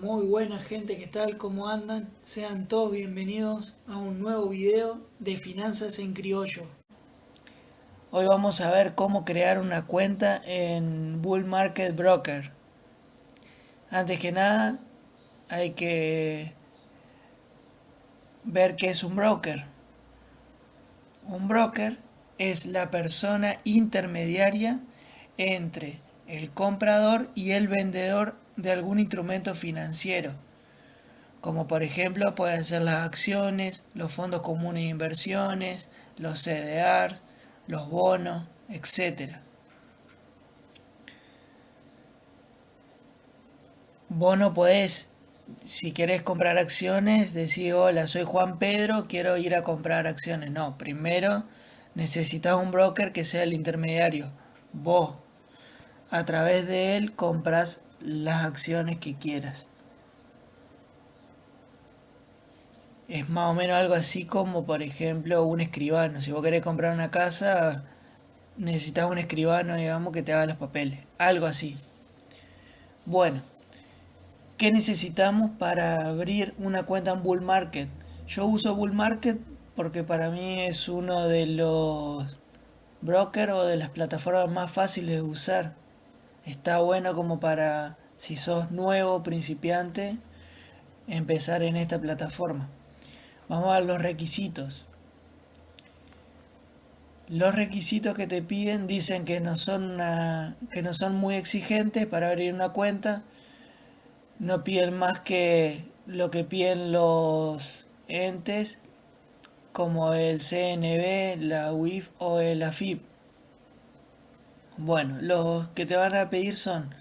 Muy buena gente, ¿qué tal? ¿Cómo andan? Sean todos bienvenidos a un nuevo video de Finanzas en Criollo. Hoy vamos a ver cómo crear una cuenta en Bull Market Broker. Antes que nada, hay que ver qué es un broker. Un broker es la persona intermediaria entre el comprador y el vendedor de algún instrumento financiero, como por ejemplo pueden ser las acciones, los fondos comunes de inversiones, los CDRs, los bonos, etc. Vos no podés, si querés comprar acciones, decir, hola, soy Juan Pedro, quiero ir a comprar acciones. No, primero necesitas un broker que sea el intermediario. Vos a través de él compras las acciones que quieras. Es más o menos algo así como, por ejemplo, un escribano. Si vos querés comprar una casa, necesitas un escribano, digamos, que te haga los papeles. Algo así. Bueno, ¿qué necesitamos para abrir una cuenta en Bull Market? Yo uso Bull Market porque para mí es uno de los brokers o de las plataformas más fáciles de usar está bueno como para, si sos nuevo, principiante, empezar en esta plataforma. Vamos a los requisitos. Los requisitos que te piden dicen que no son, que no son muy exigentes para abrir una cuenta. No piden más que lo que piden los entes como el CNB, la UIF o el AFIP. Bueno, los que te van a pedir son,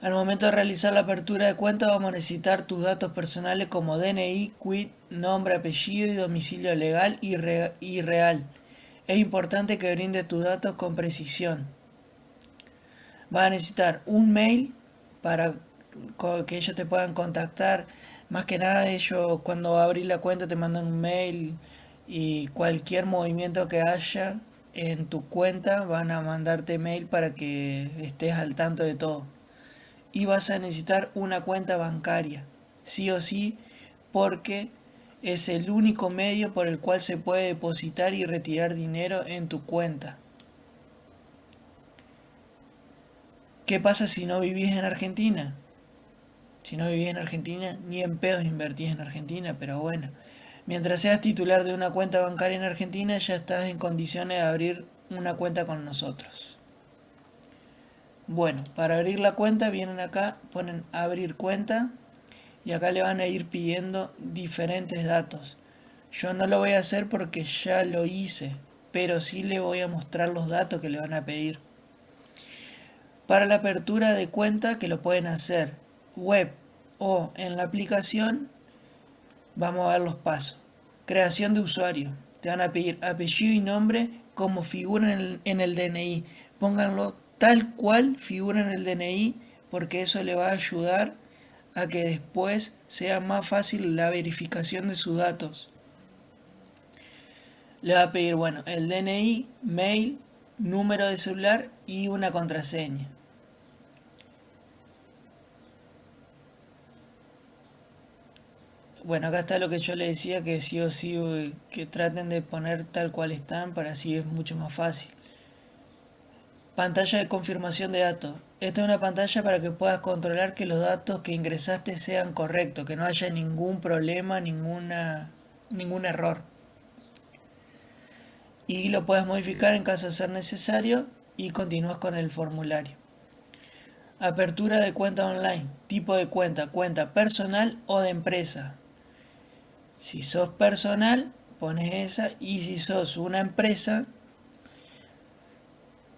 al momento de realizar la apertura de cuenta vamos a necesitar tus datos personales como DNI, quit, nombre, apellido y domicilio legal y, real. Es importante que brinde tus datos con precisión. Vas a necesitar un mail para que ellos te puedan contactar. Más que nada ellos cuando abrís la cuenta te mandan un mail y cualquier movimiento que haya en tu cuenta van a mandarte mail para que estés al tanto de todo. Y vas a necesitar una cuenta bancaria, sí o sí, porque es el único medio por el cual se puede depositar y retirar dinero en tu cuenta. ¿Qué pasa si no vivís en Argentina? Si no vivís en Argentina, ni en pedos invertís en Argentina, pero bueno. Mientras seas titular de una cuenta bancaria en Argentina, ya estás en condiciones de abrir una cuenta con nosotros. Bueno, para abrir la cuenta vienen acá, ponen abrir cuenta y acá le van a ir pidiendo diferentes datos. Yo no lo voy a hacer porque ya lo hice, pero sí le voy a mostrar los datos que le van a pedir. Para la apertura de cuenta que lo pueden hacer web o en la aplicación Vamos a ver los pasos. Creación de usuario. Te van a pedir apellido y nombre como figura en el, DNI. Pónganlo tal cual figura en el DNI porque eso le va a ayudar a que después sea más fácil la verificación de sus datos. Le va a pedir, bueno, el DNI, mail, número de celular y una contraseña. Bueno, acá está lo que yo le decía, que sí o sí, eh, que traten de poner tal cual están, para así es mucho más fácil. Pantalla de confirmación de datos. Esta es una pantalla para que puedas controlar que los datos que ingresaste sean correctos, que no haya ningún problema, ninguna, ningún error. Y lo puedes modificar en caso de ser necesario y continúas con el formulario. Apertura de cuenta online. Tipo de cuenta, cuenta personal o de empresa. Si sos personal, pones esa. Y si sos una empresa,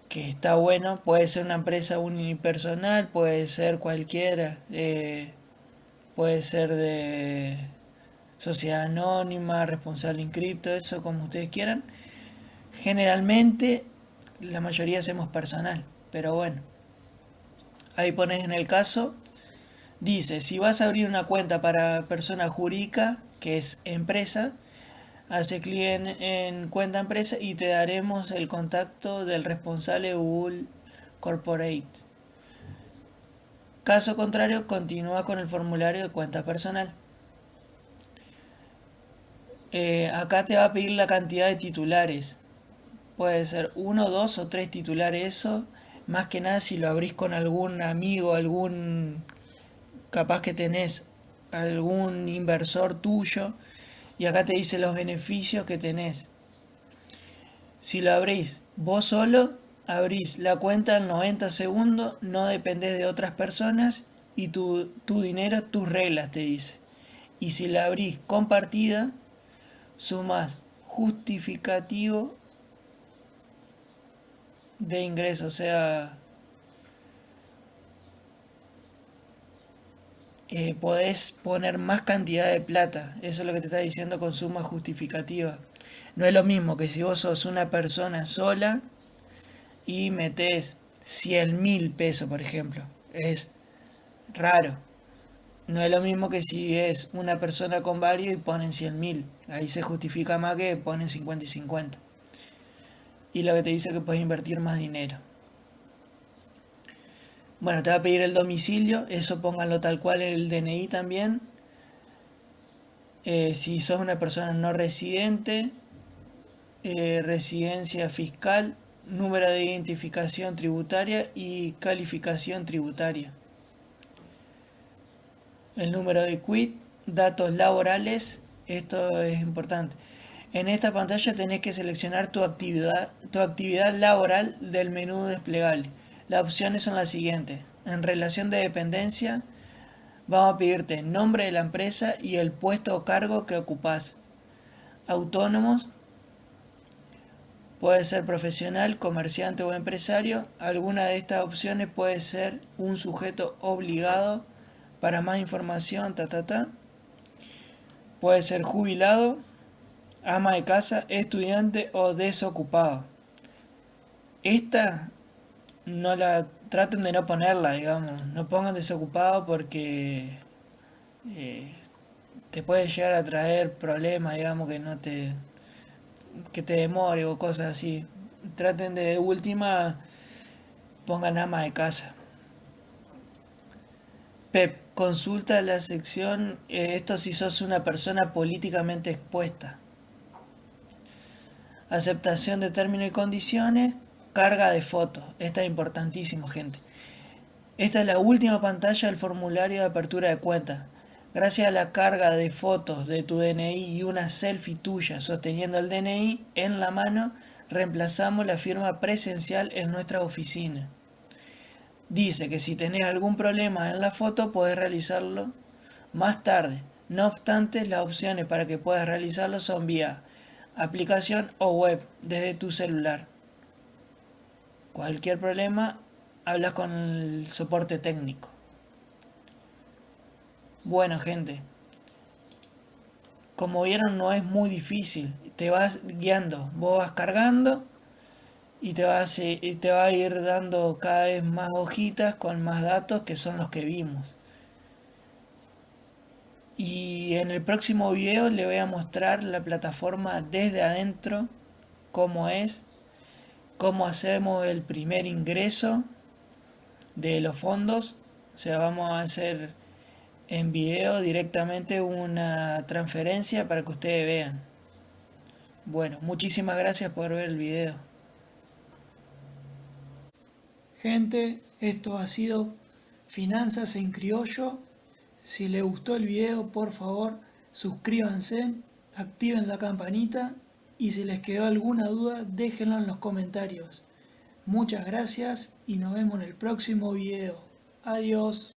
que está bueno, puede ser una empresa unipersonal, puede ser cualquiera, eh, puede ser de sociedad anónima, responsable inscripto, eso como ustedes quieran. Generalmente la mayoría hacemos personal, pero bueno. Ahí pones en el caso, dice, si vas a abrir una cuenta para persona jurídica, que es empresa, hace clic en, cuenta empresa y te daremos el contacto del responsable Google Corporate. Caso contrario, continúa con el formulario de cuenta personal. Eh, acá te va a pedir la cantidad de titulares. Puede ser uno, dos o tres titulares eso. Más que nada si lo abrís con algún amigo, algún capaz que tenés algún inversor tuyo. Y acá te dice los beneficios que tenés. Si lo abrís vos solo, abrís la cuenta en 90 segundos, no dependés de otras personas y tu, tu dinero, tus reglas te dice. Y si la abrís compartida, sumas justificativo de ingreso, o sea, eh, podés poner más cantidad de plata, eso es lo que te está diciendo con suma justificativa. No es lo mismo que si vos sos una persona sola y metés 100 mil pesos, por ejemplo, es raro. No es lo mismo que si es una persona con varios y ponen 100 mil. Ahí se justifica más que ponen 50 y 50. Y lo que te dice que puedes invertir más dinero. Bueno, te va a pedir el domicilio, eso pónganlo tal cual en el DNI también. Eh, si sos una persona no residente, eh, residencia fiscal, número de identificación tributaria y calificación tributaria el número de quit, datos laborales, esto es importante. En esta pantalla tenés que seleccionar tu actividad, tu actividad laboral del menú desplegable. Las opciones son las siguientes. En relación de dependencia, vamos a pedirte nombre de la empresa y el puesto o cargo que ocupás. Autónomos, puede ser profesional, comerciante o empresario. Alguna de estas opciones puede ser un sujeto obligado para más información, ta, ta, ta. Puede ser jubilado, ama de casa, estudiante o desocupado. Esta no la traten de no ponerla, digamos. No pongan desocupado porque eh, te puede llegar a traer problemas, digamos, que no te que te demore o cosas así. Traten de última pongan ama de casa. Pep, consulta la sección eh, esto si sos una persona políticamente expuesta. Aceptación de términos y condiciones, carga de fotos. Esta es importantísimo, gente. Esta es la última pantalla del formulario de apertura de cuenta. Gracias a la carga de fotos de tu DNI y una selfie tuya sosteniendo el DNI en la mano, reemplazamos la firma presencial en nuestra oficina. Dice que si tenés algún problema en la foto puedes realizarlo más tarde. No obstante, las opciones para que puedas realizarlo son vía aplicación o web desde tu celular. Cualquier problema, hablas con el soporte técnico. Bueno, gente. Como vieron, no es muy difícil. Te vas guiando. Vos vas cargando y te va, a, te va a ir dando cada vez más hojitas con más datos que son los que vimos. Y en el próximo video le voy a mostrar la plataforma desde adentro, cómo es, cómo hacemos el primer ingreso de los fondos. O sea, vamos a hacer en video directamente una transferencia para que ustedes vean. Bueno, muchísimas gracias por ver el video. Gente, esto ha sido Finanzas en Criollo. Si les gustó el video, por favor, suscríbanse, activen la campanita y si les quedó alguna duda, déjenlo en los comentarios. Muchas gracias y nos vemos en el próximo video. Adiós.